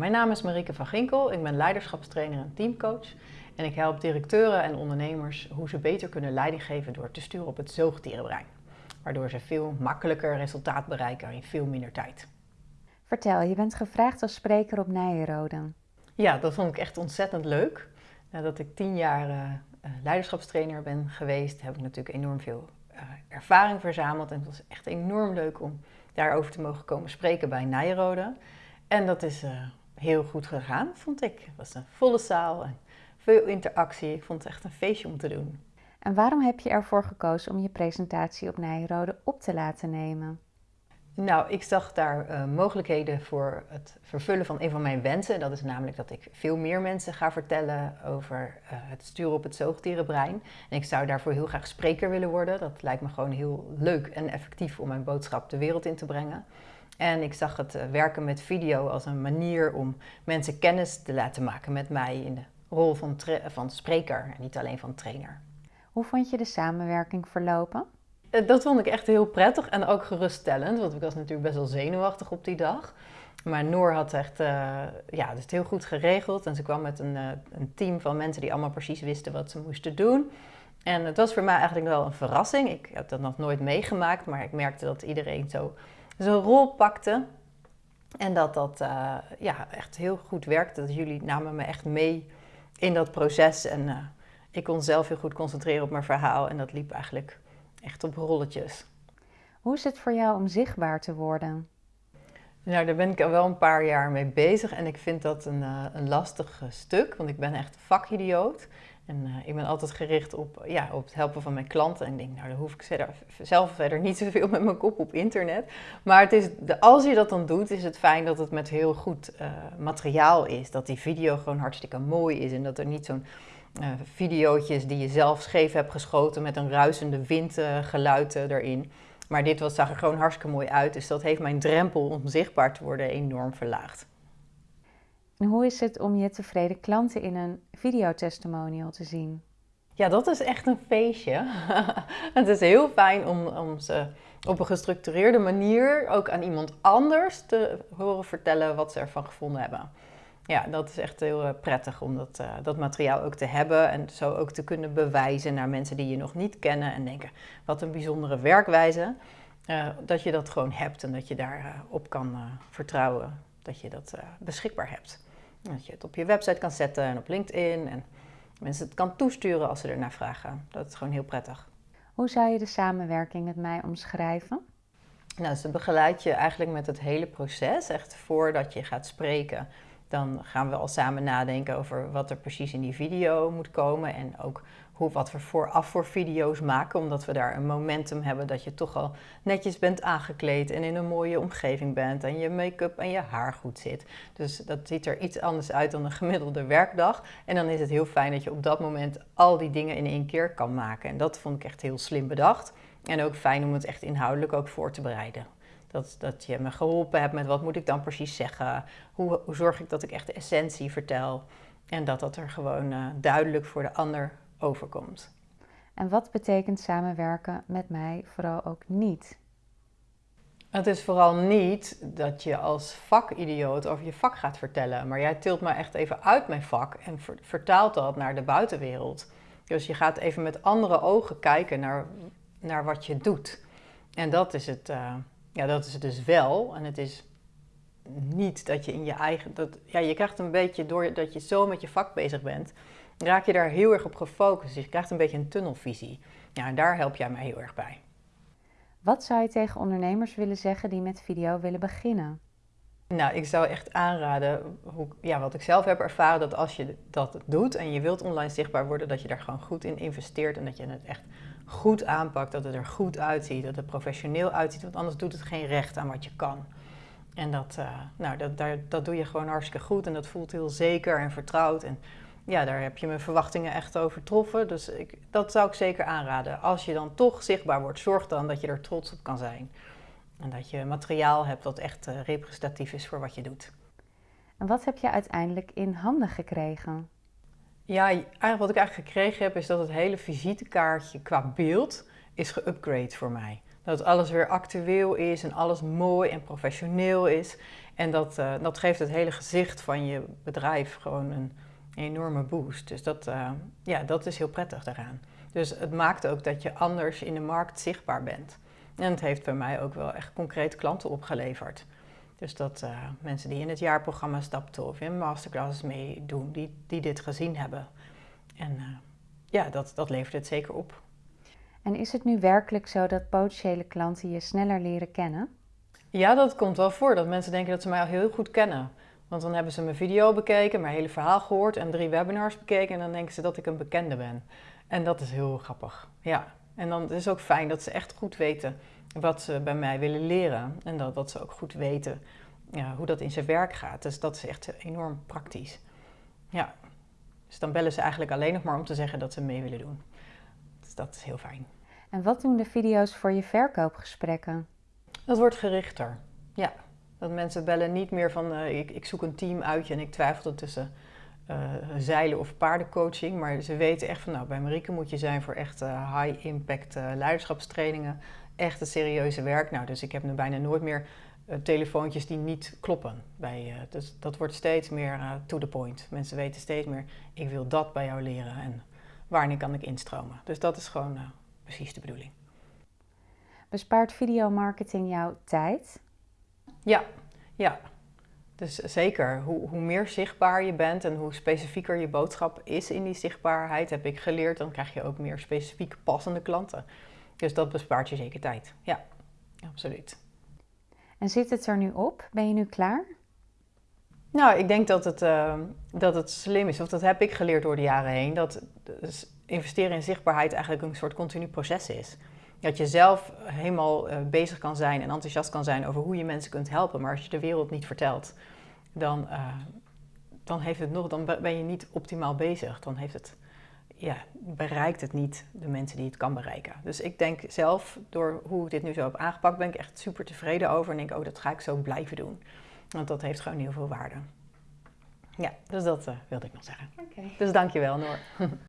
Mijn naam is Marieke van Ginkel, ik ben leiderschapstrainer en teamcoach. En ik help directeuren en ondernemers hoe ze beter kunnen leiding geven door te sturen op het zoogdierenbrein. Waardoor ze veel makkelijker resultaat bereiken in veel minder tijd. Vertel, je bent gevraagd als spreker op Nijenrode. Ja, dat vond ik echt ontzettend leuk. Nadat ik tien jaar uh, leiderschapstrainer ben geweest, heb ik natuurlijk enorm veel uh, ervaring verzameld. En het was echt enorm leuk om daarover te mogen komen spreken bij Nijenrode. En dat is heel goed gegaan, vond ik. Het was een volle zaal en veel interactie. Ik vond het echt een feestje om te doen. En waarom heb je ervoor gekozen om je presentatie op Nijrode op te laten nemen? Nou, ik zag daar uh, mogelijkheden voor het vervullen van een van mijn wensen. Dat is namelijk dat ik veel meer mensen ga vertellen over uh, het sturen op het zoogdierenbrein. En ik zou daarvoor heel graag spreker willen worden. Dat lijkt me gewoon heel leuk en effectief om mijn boodschap de wereld in te brengen. En ik zag het uh, werken met video als een manier om mensen kennis te laten maken met mij in de rol van, van spreker en niet alleen van trainer. Hoe vond je de samenwerking verlopen? Eh, dat vond ik echt heel prettig en ook geruststellend, want ik was natuurlijk best wel zenuwachtig op die dag. Maar Noor had echt uh, ja, het heel goed geregeld en ze kwam met een, uh, een team van mensen die allemaal precies wisten wat ze moesten doen. En het was voor mij eigenlijk wel een verrassing. Ik heb dat nog nooit meegemaakt, maar ik merkte dat iedereen zo zijn rol pakte. En dat dat uh, ja, echt heel goed werkte. Dat jullie namen me echt mee in dat proces. En uh, ik kon zelf heel goed concentreren op mijn verhaal. En dat liep eigenlijk echt op rolletjes. Hoe is het voor jou om zichtbaar te worden? Nou, daar ben ik al wel een paar jaar mee bezig. En ik vind dat een, uh, een lastig stuk. Want ik ben echt vakidioot. En uh, ik ben altijd gericht op, ja, op het helpen van mijn klanten. En ik denk, nou, dan hoef ik zelf verder niet zoveel met mijn kop op internet. Maar het is, als je dat dan doet, is het fijn dat het met heel goed uh, materiaal is. Dat die video gewoon hartstikke mooi is. En dat er niet zo'n uh, die je zelf scheef hebt geschoten met een ruisende windgeluid erin. Maar dit was, zag er gewoon hartstikke mooi uit. Dus dat heeft mijn drempel om zichtbaar te worden enorm verlaagd. En hoe is het om je tevreden klanten in een videotestimonial te zien? Ja, dat is echt een feestje. het is heel fijn om, om ze op een gestructureerde manier ook aan iemand anders te horen vertellen wat ze ervan gevonden hebben. Ja, dat is echt heel uh, prettig om dat, uh, dat materiaal ook te hebben en zo ook te kunnen bewijzen naar mensen die je nog niet kennen en denken, wat een bijzondere werkwijze. Uh, dat je dat gewoon hebt en dat je daarop op kan vertrouwen dat je dat beschikbaar hebt. Dat je het op je website kan zetten en op LinkedIn. En mensen het kan toesturen als ze ernaar vragen. Dat is gewoon heel prettig. Hoe zou je de samenwerking met mij omschrijven? Nou, ze begeleidt je eigenlijk met het hele proces. Echt voordat je gaat spreken, dan gaan we al samen nadenken over wat er precies in die video moet komen. En ook hoe, wat we vooraf voor video's maken, omdat we daar een momentum hebben dat je toch al netjes bent aangekleed en in een mooie omgeving bent en je make-up en je haar goed zit. Dus dat ziet er iets anders uit dan een gemiddelde werkdag. En dan is het heel fijn dat je op dat moment al die dingen in één keer kan maken. En dat vond ik echt heel slim bedacht. En ook fijn om het echt inhoudelijk ook voor te bereiden. Dat, dat je me geholpen hebt met wat moet ik dan precies zeggen. Hoe, zorg ik dat ik echt de essentie vertel. En dat dat er gewoon uh, duidelijk voor de ander overkomt. En wat betekent samenwerken met mij vooral ook niet? Het is vooral niet dat je als vakidioot over je vak gaat vertellen. Maar jij tilt me echt even uit mijn vak en vertaalt dat naar de buitenwereld. Dus je gaat even met andere ogen kijken naar, naar wat je doet. En dat is, het, uh, ja, dat is het dus wel. En het is niet dat je in je eigen. Dat, ja, je krijgt een beetje door dat je zo met je vak bezig bent raak je daar heel erg op gefocust. Dus je krijgt een beetje een tunnelvisie. Ja, en daar help jij mij heel erg bij. Wat zou je tegen ondernemers willen zeggen die met video willen beginnen? Nou, ik zou echt aanraden, hoe, ja, wat ik zelf heb ervaren, dat als je dat doet en je wilt online zichtbaar worden, dat je daar gewoon goed in investeert en dat je het echt goed aanpakt, dat het er goed uitziet, dat het professioneel uitziet, want anders doet het geen recht aan wat je kan. En dat, uh, nou, dat, daar, dat doe je gewoon hartstikke goed en dat voelt heel zeker en vertrouwd. En ja, daar heb je mijn verwachtingen echt overtroffen. Dus ik, dat zou ik zeker aanraden. Als je dan toch zichtbaar wordt, zorg dan dat je er trots op kan zijn. En dat je materiaal hebt dat echt uh, representatief is voor wat je doet. En wat heb je uiteindelijk in handen gekregen? Ja, eigenlijk wat ik eigenlijk gekregen heb is dat het hele visitekaartje qua beeld is geüpgrade voor mij. Dat alles weer actueel is en alles mooi en professioneel is. En dat, uh, dat geeft het hele gezicht van je bedrijf gewoon een enorme boost. Dus dat, uh, ja, dat is heel prettig daaraan. Dus het maakt ook dat je anders in de markt zichtbaar bent. En het heeft bij mij ook wel echt concrete klanten opgeleverd. Dus dat uh, mensen die in het jaarprogramma stapten of in masterclasses meedoen, die, die dit gezien hebben. En ja, dat, dat levert het zeker op. En is het nu werkelijk zo dat potentiële klanten je sneller leren kennen? Ja, dat komt wel voor. Dat mensen denken dat ze mij al heel goed kennen. Want dan hebben ze mijn video bekeken, mijn hele verhaal gehoord en drie webinars bekeken. En dan denken ze dat ik een bekende ben. En dat is heel grappig. Ja. En dan is het ook fijn dat ze echt goed weten wat ze bij mij willen leren. En dat, dat ze ook goed weten ja, hoe dat in zijn werk gaat. Dus dat is echt enorm praktisch. Ja. Dus dan bellen ze eigenlijk alleen nog maar om te zeggen dat ze mee willen doen. Dus dat is heel fijn. En wat doen de video's voor je verkoopgesprekken? Dat wordt gerichter, ja. Dat mensen bellen niet meer van uh, ik, ik, zoek een team uit en ik twijfel tussen uh, zeilen of paardencoaching. Maar ze weten echt van nou, bij Marieke moet je zijn voor echt high impact leiderschapstrainingen. Echt het serieuze werk. Nou, dus ik heb nu bijna nooit meer telefoontjes die niet kloppen. Bij, dus dat wordt steeds meer to the point. Mensen weten steeds meer, ik wil dat bij jou leren en wanneer kan ik instromen. Dus dat is gewoon precies de bedoeling. Bespaart videomarketing jouw tijd? Ja, ja. Dus zeker, hoe, hoe, meer zichtbaar je bent en hoe specifieker je boodschap is in die zichtbaarheid, heb ik geleerd, dan krijg je ook meer specifiek passende klanten. Dus dat bespaart je zeker tijd. Ja, absoluut. En zit het er nu op? Ben je nu klaar? Nou, ik denk dat het, uh, dat het slim is, of dat heb ik geleerd door de jaren heen, dat dus investeren in zichtbaarheid eigenlijk een soort continu proces is. Dat je zelf helemaal uh, bezig kan zijn en enthousiast kan zijn over hoe je mensen kunt helpen. Maar als je de wereld niet vertelt, dan, uh, dan, heeft het nog, dan ben je niet optimaal bezig. Dan heeft het, ja, bereikt het niet de mensen die het kan bereiken. Dus ik denk zelf, door hoe ik dit nu zo heb aangepakt, ben ik echt super tevreden over. En denk, oh, dat ga ik zo blijven doen. Want dat heeft gewoon heel veel waarde. Ja, dus dat uh, wilde ik nog zeggen. Okay. Dus dankjewel Noor.